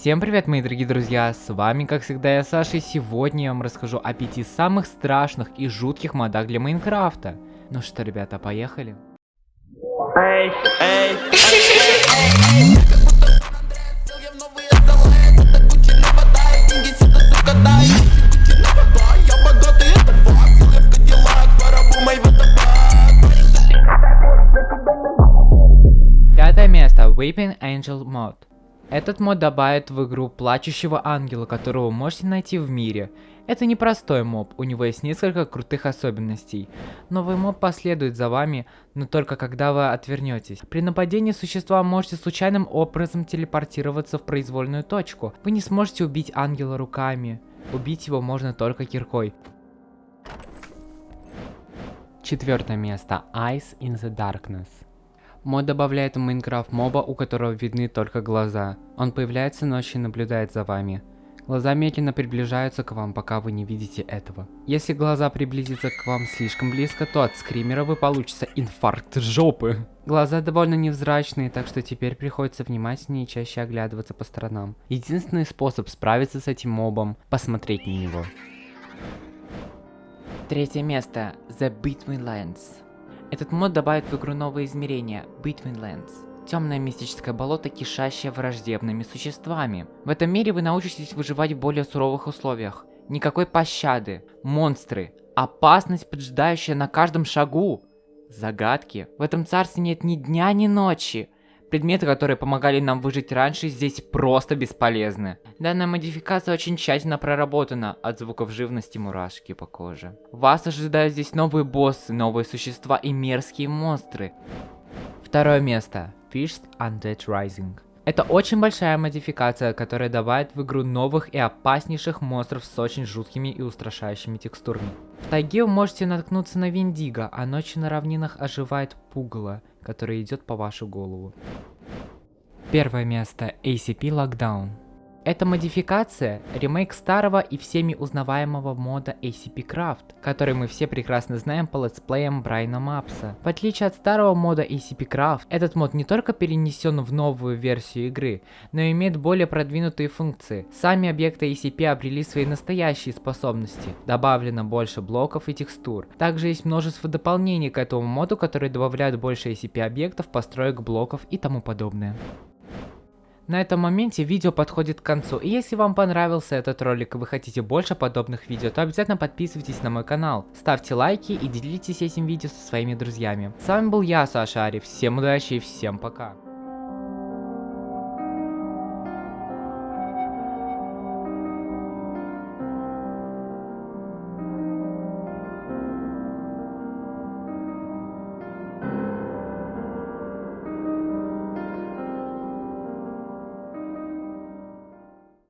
Всем привет, мои дорогие друзья, с вами, как всегда, я Саша, и сегодня я вам расскажу о пяти самых страшных и жутких модах для Майнкрафта. Ну что, ребята, поехали? Пятое место. Weeping Angel Mod. Этот мод добавит в игру плачущего ангела, которого вы можете найти в мире. Это не простой моб, у него есть несколько крутых особенностей. Новый моб последует за вами, но только когда вы отвернетесь. При нападении существа можете случайным образом телепортироваться в произвольную точку. Вы не сможете убить ангела руками. Убить его можно только киркой. Четвертое место. Eyes in the Darkness. Мод добавляет в Майнкрафт моба, у которого видны только глаза. Он появляется ночью и наблюдает за вами. Глаза медленно приближаются к вам, пока вы не видите этого. Если глаза приблизятся к вам слишком близко, то от скримера вы получится инфаркт жопы. Глаза довольно невзрачные, так что теперь приходится внимательнее и чаще оглядываться по сторонам. Единственный способ справиться с этим мобом – посмотреть на него. Третье место. The Between Lands. Этот мод добавит в игру новые измерения – Between Lands. Темное мистическое болото, кишащее враждебными существами. В этом мире вы научитесь выживать в более суровых условиях. Никакой пощады, монстры, опасность, поджидающая на каждом шагу. Загадки. В этом царстве нет ни дня, ни ночи. Предметы, которые помогали нам выжить раньше, здесь просто бесполезны. Данная модификация очень тщательно проработана, от звуков живности мурашки по коже. Вас ожидают здесь новые боссы, новые существа и мерзкие монстры. Второе место. Fist Undead Rising. Это очень большая модификация, которая добавит в игру новых и опаснейших монстров с очень жуткими и устрашающими текстурами. В тайге вы можете наткнуться на Виндиго, а ночью на равнинах оживает пугало, которое идет по вашу голову. Первое место. ACP Lockdown. Это модификация, ремейк старого и всеми узнаваемого мода ACP Craft, который мы все прекрасно знаем по летсплеям Брайна Мапса. В отличие от старого мода ACP Craft, этот мод не только перенесен в новую версию игры, но и имеет более продвинутые функции. Сами объекты ACP обрели свои настоящие способности, добавлено больше блоков и текстур. Также есть множество дополнений к этому моду, которые добавляют больше ACP объектов, построек, блоков и тому подобное. На этом моменте видео подходит к концу, и если вам понравился этот ролик и вы хотите больше подобных видео, то обязательно подписывайтесь на мой канал, ставьте лайки и делитесь этим видео со своими друзьями. С вами был я, Саша Ари, всем удачи и всем пока.